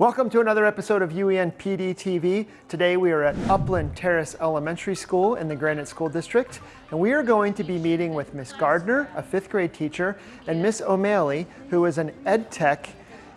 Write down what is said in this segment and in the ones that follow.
Welcome to another episode of UEN PD TV. Today we are at Upland Terrace Elementary School in the Granite School District, and we are going to be meeting with Miss Gardner, a fifth grade teacher, and Miss O'Malley, who is an ed tech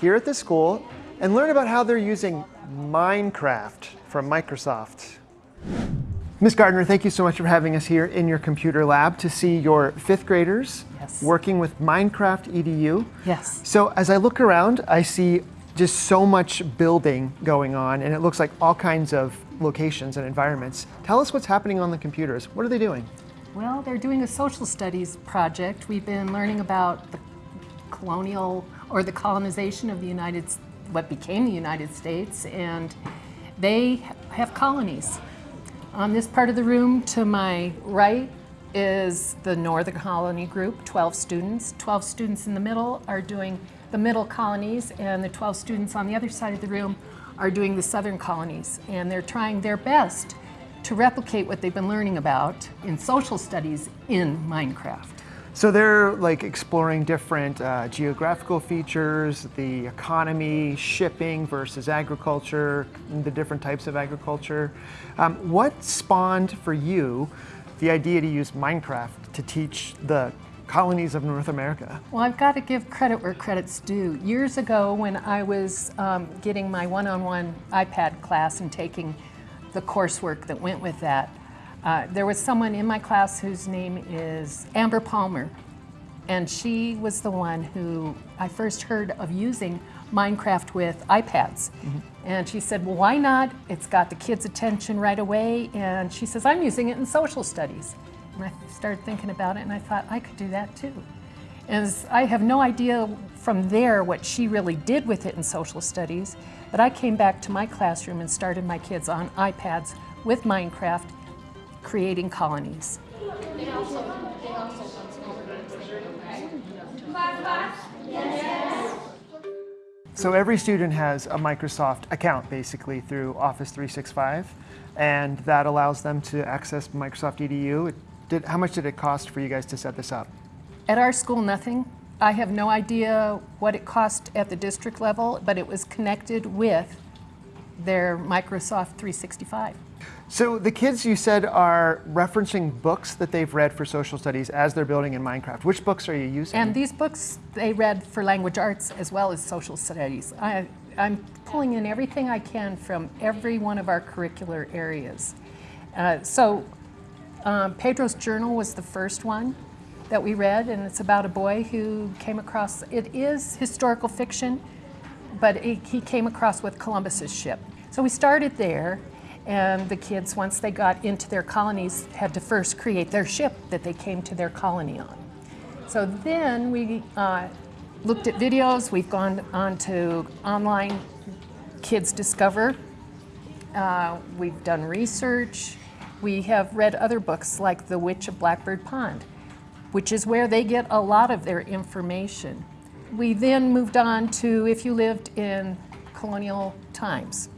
here at the school, and learn about how they're using Minecraft from Microsoft. Miss Gardner, thank you so much for having us here in your computer lab to see your fifth graders Yes. working with Minecraft EDU. Yes. So as I look around, I see just so much building going on, and it looks like all kinds of locations and environments. Tell us what's happening on the computers. What are they doing? Well, they're doing a social studies project. We've been learning about the colonial or the colonization of the United, what became the United States, and they have colonies. On this part of the room to my right is the Northern Colony Group, 12 students. 12 students in the middle are doing the middle colonies, and the 12 students on the other side of the room are doing the southern colonies. And they're trying their best to replicate what they've been learning about in social studies in Minecraft. So they're like exploring different uh, geographical features, the economy, shipping versus agriculture, the different types of agriculture. Um, what spawned for you the idea to use Minecraft to teach the colonies of North America? Well, I've got to give credit where credit's due. Years ago, when I was um, getting my one-on-one iPad class and taking the coursework that went with that, uh, there was someone in my class whose name is Amber Palmer, and she was the one who I first heard of using Minecraft with iPads. And she said, well, why not? It's got the kids' attention right away. And she says, I'm using it in social studies. And I started thinking about it and I thought I could do that too. And I have no idea from there what she really did with it in social studies, but I came back to my classroom and started my kids on iPads with Minecraft creating colonies. So every student has a Microsoft account basically through Office 365, and that allows them to access Microsoft EDU. It did, how much did it cost for you guys to set this up? At our school, nothing. I have no idea what it cost at the district level, but it was connected with their Microsoft 365. So the kids you said are referencing books that they've read for social studies as they're building in Minecraft. Which books are you using? And these books they read for language arts as well as social studies. I, I'm pulling in everything I can from every one of our curricular areas. Uh, so um, Pedro's Journal was the first one that we read, and it's about a boy who came across, it is historical fiction, but it, he came across with Columbus's ship. So we started there, and the kids, once they got into their colonies, had to first create their ship that they came to their colony on. So then we uh, looked at videos. We've gone on to online Kids Discover. Uh, we've done research. We have read other books like The Witch of Blackbird Pond, which is where they get a lot of their information. We then moved on to if you lived in colonial times.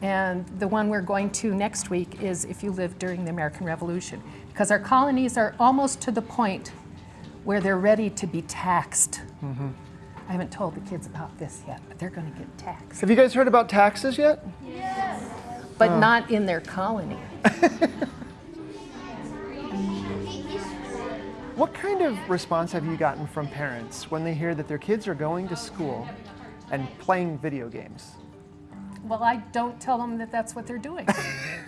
And the one we're going to next week is if you lived during the American Revolution, because our colonies are almost to the point where they're ready to be taxed. Mm-hmm. I haven't told the kids about this yet, but they're going to get taxed, Have you guys heard about taxes yet? Yes. But oh. not in their colony. What kind of response have you gotten from parents when they hear that their kids are going to school and playing video games? Well, I don't tell them that that's what they're doing.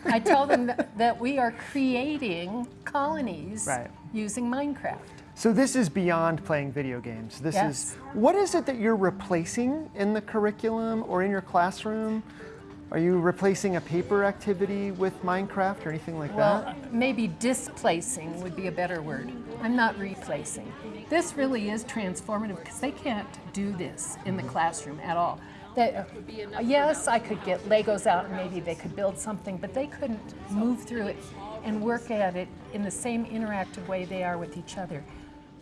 I tell them that, that we are creating colonies Right. using Minecraft. So this is beyond playing video games. This Yes. is what is it that you're replacing in the curriculum or in your classroom? Are you replacing a paper activity with Minecraft or anything like Well, that? maybe displacing would be a better word. I'm not replacing. This really is transformative because they can't do this in the classroom at all. That, yes, I could get Legos out and maybe they could build something, but they couldn't move through it and work at it in the same interactive way they are with each other.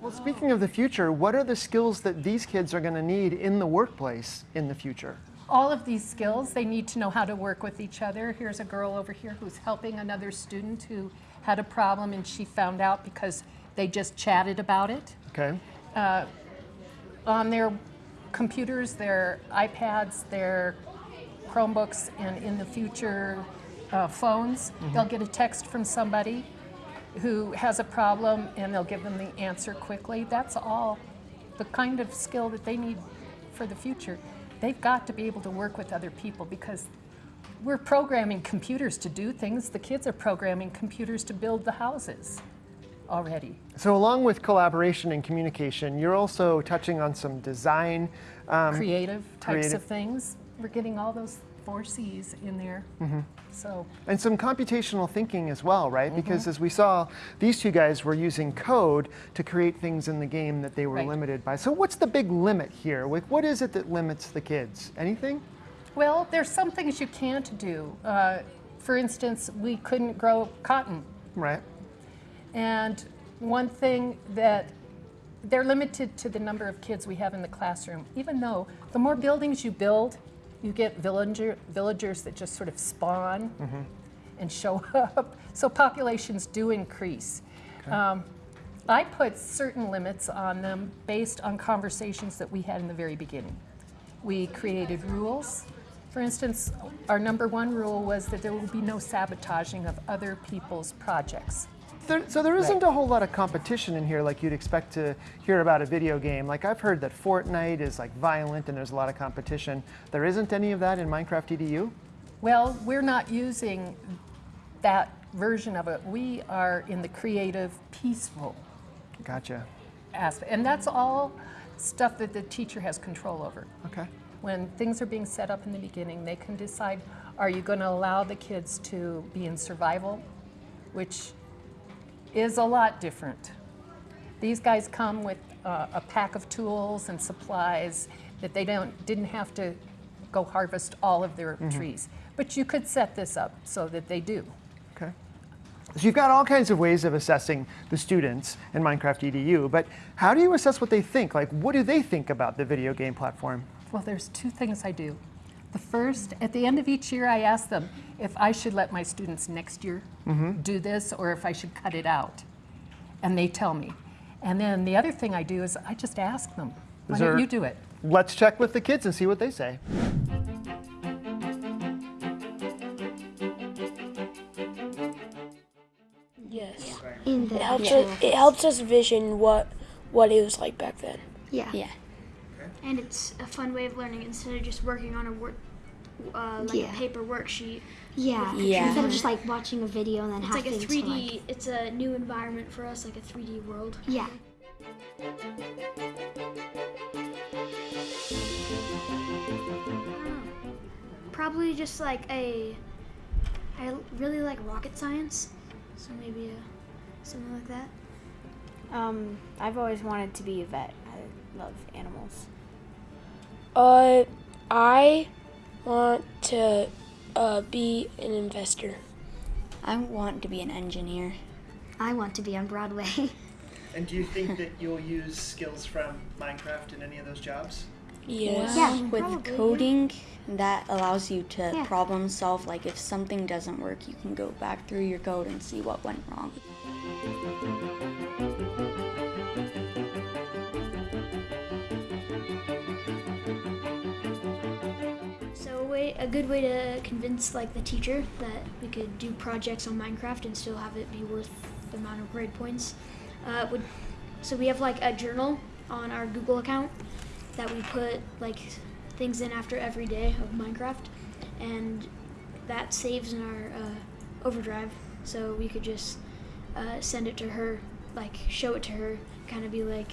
Well, speaking of the future, what are the skills that these kids are going to need in the workplace in the future? All of these skills, they need to know how to work with each other. Here's a girl over here who's helping another student who had a problem and she found out because they just chatted about it. Okay. On their computers, their iPads, their Chromebooks, and in the future, uh, phones. They'll get a text from somebody who has a problem and they'll give them the answer quickly. That's all the kind of skill that they need for the future. They've got to be able to work with other people because we're programming computers to do things. The kids are programming computers to build the houses already. So along with collaboration and communication, you're also touching on some design. Um, creative types creative. of things. We're getting all those four C's in there. Mm-hmm. So and some computational thinking as well, right? Mm-hmm. Because as we saw, these two guys were using code to create things in the game that they were Right. limited by. So what's the big limit here? Like, what is it that limits the kids? Anything? Well, there's some things you can't do. Uh, for instance, we couldn't grow cotton. Right. And one thing that they're limited to the number of kids we have in the classroom, even though the more buildings you build, you get villager, villagers that just sort of spawn and show up. So populations do increase. Um, I put certain limits on them based on conversations that we had in the very beginning. We created rules. For instance, our number one rule was that there will be no sabotaging of other people's projects. There, so there isn't a whole lot of competition in here like you'd expect to hear about a video game. Like I've heard that Fortnite is like violent and there's a lot of competition. There isn't any of that in Minecraft EDU? Well, we're not using that version of it. We are in the creative, peaceful Gotcha. aspect. And that's all stuff that the teacher has control over. Okay. When things are being set up in the beginning, they can decide are you going to allow the kids to be in survival, which is a lot different. These guys come with uh, a pack of tools and supplies that they don't didn't have to go harvest all of their trees. But you could set this up so that they do. Okay. So you've got all kinds of ways of assessing the students in Minecraft EDU, but how do you assess what they think? Like, what do they think about the video game platform? Well, there's two things I do. The first, at the end of each year, I ask them if I should let my students next year mm-hmm. do this or if I should cut it out. And they tell me. And then the other thing I do is I just ask them, why Is don't you do it? Let's check with the kids and see what they say. Yes. in the It helps actual us, it helps us vision what what it was like back then. yeah. Yeah. And it's a fun way of learning instead of just working on a work, uh, like Yeah. a paper worksheet. Yeah. Yeah. Instead of just like watching a video and then having It's have like a 3D. like It's a new environment for us, like a 3D world. yeah. Probably just like a. I really like rocket science, so maybe a, something like that. Um, I've always wanted to be a vet. I love animals. Uh, I want to uh, be an investor. I want to be an engineer. I want to be on Broadway. And do you think that you'll use skills from Minecraft in any of those jobs? Yes. yeah. With Probably, coding, that allows you to Yeah. problem solve. Like if something doesn't work, you can go back through your code and see what went wrong. A good way to convince like the teacher that we could do projects on Minecraft and still have it be worth the amount of grade points uh, would. So we have like a journal on our Google account that we put like things in after every day of Minecraft, and that saves in our uh, overdrive. So we could just uh, send it to her, like show it to her, kind of be like,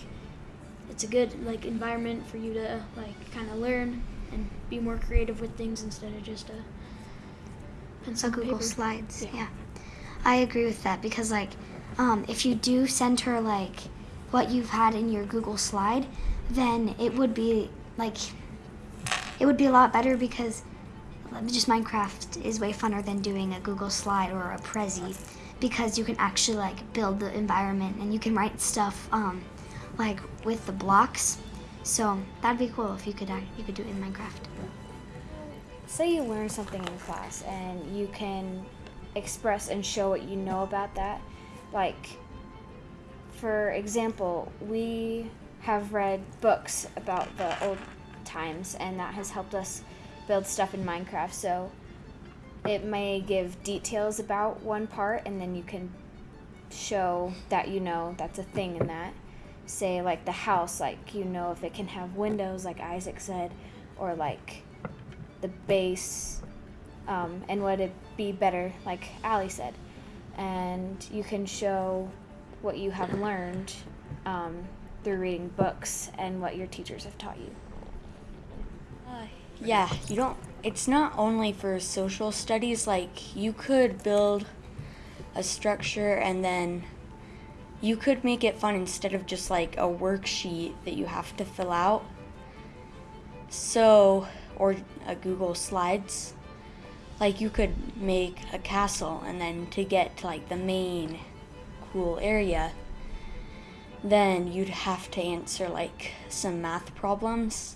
it's a good like environment for you to like kind of learn and be more creative with things instead of just a pencil and Google paper. Slides. Yeah. Yeah. I agree with that because like um, if you do send her like what you've had in your Google slide, then it would be like it would be a lot better because just Minecraft is way funner than doing a Google slide or a Prezi because you can actually like build the environment and you can write stuff um, like with the blocks. So that'd be cool if you could act- you could do it in Minecraft. Say you learn something in class and you can express and show what you know about that. Like, for example, we have read books about the old times, and that has helped us build stuff in Minecraft. So it may give details about one part, and then you can show that you know that's a thing in that. Say, like the house, like you know if it can have windows, like Isaac said, or like the base, um, and would it be better, like Ali said. And you can show what you have learned um, through reading books and what your teachers have taught you. Yeah, you don't. It's not only for social studies. Like you could build a structure and then you could make it fun instead of just like a worksheet that you have to fill out. So, or a Google Slides. Like you could make a castle and then to get to like the main cool area, then you'd have to answer like some math problems.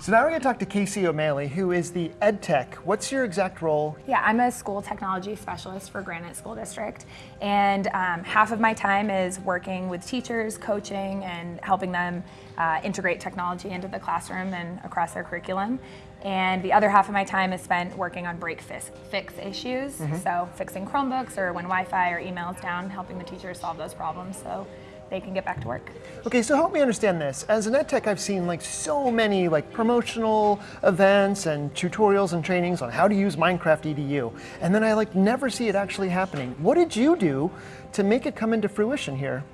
So now we're going to talk to Casey O'Malley, who is the ed tech. What's your exact role? Yeah, I'm a school technology specialist for Granite School District, and um, half of my time is working with teachers, coaching, and helping them uh, integrate technology into the classroom and across their curriculum. And the other half of my time is spent working on break fix, fix issues, so fixing Chromebooks or when Wi-Fi or emails down, helping the teachers solve those problems so they can get back to work. Okay, so help me understand this. As an ed tech, I've seen like so many like promotional events and tutorials and trainings on how to use Minecraft EDU, and then I like never see it actually happening. What did you do to make it come into fruition here?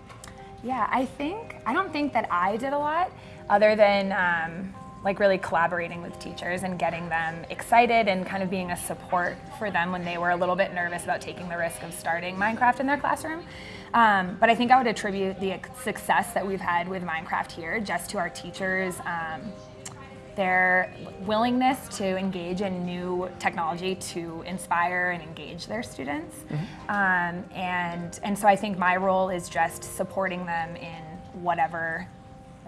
Yeah, I think, I don't think that I did a lot other than um, like really collaborating with teachers and getting them excited and kind of being a support for them when they were a little bit nervous about taking the risk of starting Minecraft in their classroom. Um, but I think I would attribute the success that we've had with Minecraft here just to our teachers. Um, their willingness to engage in new technology to inspire and engage their students. Um, and, and so I think my role is just supporting them in whatever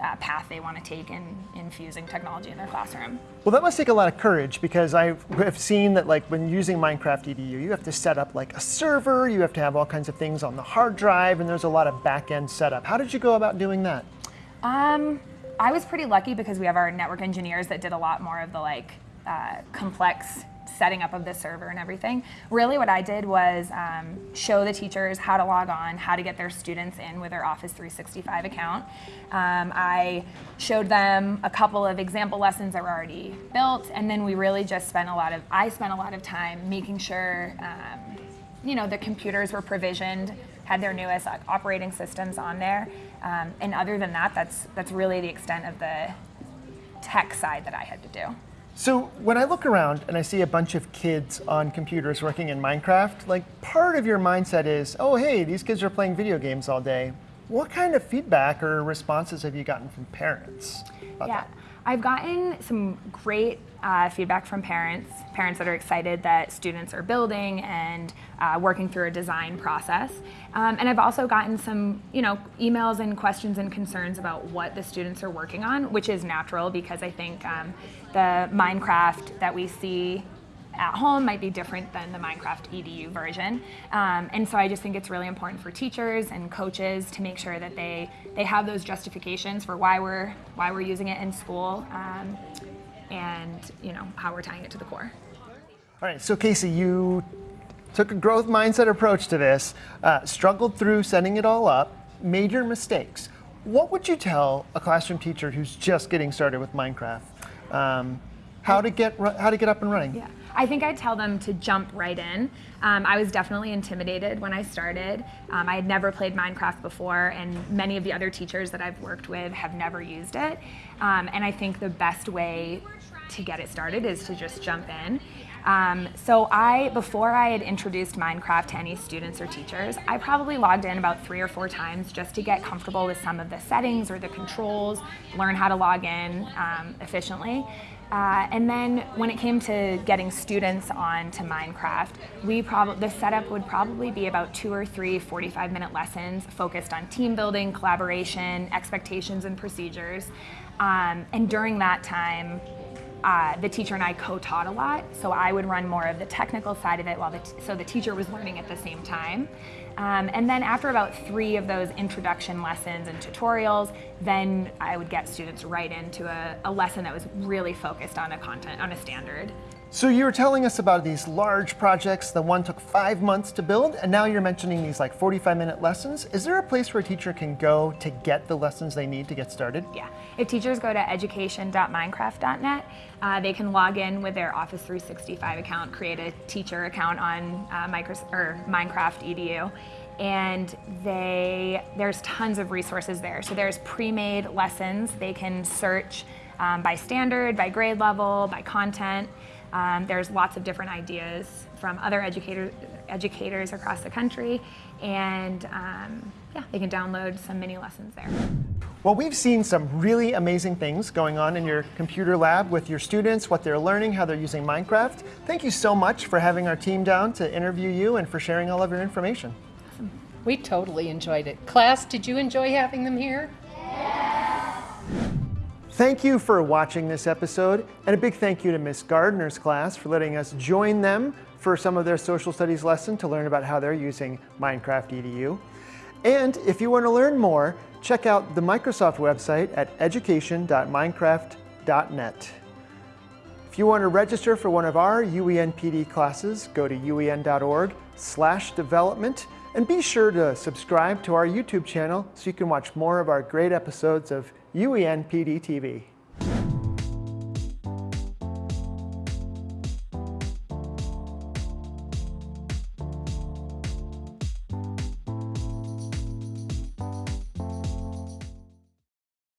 uh, path they want to take in infusing technology in their classroom. Well, that must take a lot of courage because I've seen that like when using Minecraft EDU, you have to set up like a server, you have to have all kinds of things on the hard drive, and there's a lot of back-end setup. How did you go about doing that? Um, I was pretty lucky because we have our network engineers that did a lot more of the like uh, complex setting up of the server and everything. Really what I did was um, show the teachers how to log on, how to get their students in with their Office 365 account. Um, I showed them a couple of example lessons that were already built and then we really just spent a lot of, I spent a lot of time making sure um, you know, the computers were provisioned, had their newest operating systems on there. Um, and other than that, that's, that's really the extent of the tech side that I had to do. So when I look around and I see a bunch of kids on computers working in Minecraft, like part of your mindset is, oh hey, these kids are playing video games all day. What kind of feedback or responses have you gotten from parents? about Yeah, that? I've gotten some great uh, feedback from parents, parents that are excited that students are building and uh, working through a design process. Um, and I've also gotten some, you know, emails and questions and concerns about what the students are working on, which is natural because I think um, the Minecraft that we see at home might be different than the Minecraft EDU version. Um, and so I just think it's really important for teachers and coaches to make sure that they, they have those justifications for why we're, why we're using it in school um, and you know, how we're tying it to the core. All right, so Casey, you took a growth mindset approach to this, uh, struggled through setting it all up, made your mistakes. What would you tell a classroom teacher who's just getting started with Minecraft? Um, how to get how to get up and running? Yeah, I think I'd tell them to jump right in. Um, I was definitely intimidated when I started. Um, I had never played Minecraft before, and many of the other teachers that I've worked with have never used it. Um, and I think the best way to get it started is to just jump in. Um, so I, before I had introduced Minecraft to any students or teachers, I probably logged in about three or four times just to get comfortable with some of the settings or the controls, learn how to log in um, efficiently. Uh, and then when it came to getting students on to Minecraft, we the setup would probably be about two or three 45 minute lessons focused on team building, collaboration, expectations and procedures. Um, and during that time, uh, the teacher and I co-taught a lot, so I would run more of the technical side of it while the so the teacher was learning at the same time. Um, and then after about three of those introduction lessons and tutorials, then I would get students right into a, a lesson that was really focused on a content, on a standard. So you were telling us about these large projects. The one took five months to build, and now you're mentioning these like 45 minute lessons. Is there a place where a teacher can go to get the lessons they need to get started? Yeah, if teachers go to education.minecraft.net, uh, they can log in with their Office 365 account, create a teacher account on uh, Microsoft, or Minecraft EDU, and they there's tons of resources there. So there's pre-made lessons. They can search um, by standard, by grade level, by content. Um, there's lots of different ideas from other educator, educators across the country, and um, yeah, they can download some mini lessons there. Well, we've seen some really amazing things going on in your computer lab with your students, what they're learning, how they're using Minecraft. Thank you so much for having our team down to interview you and for sharing all of your information. We totally enjoyed it. Class, did you enjoy having them here? Thank you for watching this episode, and a big thank you to Miss Gardner's class for letting us join them for some of their social studies lesson to learn about how they're using Minecraft EDU. And if you want to learn more, check out the Microsoft website at education.minecraft.net. If you want to register for one of our UEN PD classes, go to uen.org slash development and be sure to subscribe to our YouTube channel so you can watch more of our great episodes of UEN PD TV.